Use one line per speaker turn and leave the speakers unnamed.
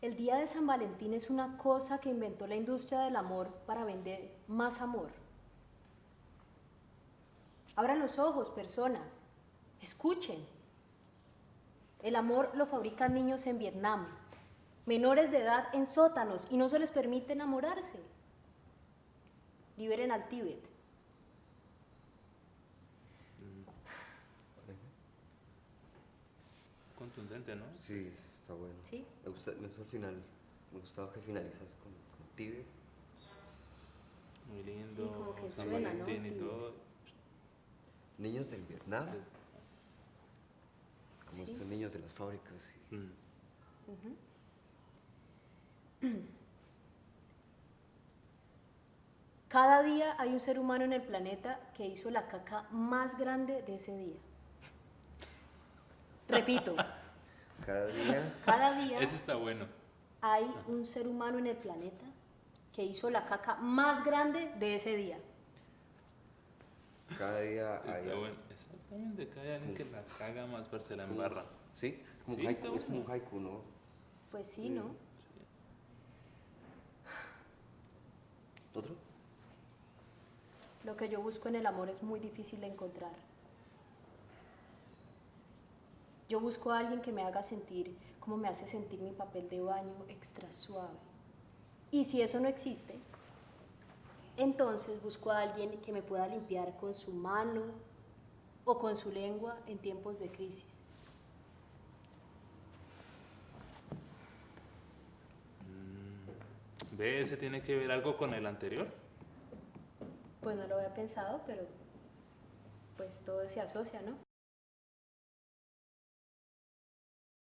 El día de San Valentín es una cosa que inventó la industria del amor para vender más amor. Abran los ojos, personas. Escuchen. El amor lo fabrican niños en Vietnam, menores de edad en sótanos y no se les permite enamorarse. Liberen al Tíbet.
Contundente, ¿no?
Sí, está bueno.
¿Sí?
Me gusta, me gusta el final. Me gustaba que finalizas con, con.
Muy lindo.
Sí, como que
San
suena, ¿no?
Valentín y todo.
Niños del Vietnam. Como
Sí.
estos niños de las fábricas.
Mm.
Cada día hay un ser humano en el planeta que hizo la caca más grande de ese día. Repito,
Cada día.
cada día
Ese está bueno.
hay un ser humano en el planeta que hizo la caca más grande de ese día.
Cada día hay.
Está bueno. Exactamente, cada día alguien que la caga más para se la embarra.
Sí, es como,
Sí,
un haiku, es como un haiku, ¿no?
Pues sí, ¿no?
¿Otro?
Lo que yo busco en el amor es muy difícil de encontrar. Yo busco a alguien que me haga sentir como me hace sentir mi papel de baño extra suave. Y si eso no existe, entonces busco a alguien que me pueda limpiar con su mano o con su lengua en tiempos de crisis.
¿Ve? ¿Ese tiene que ver algo con el anterior?
Pues no lo había pensado, pero pues todo se asocia, ¿no?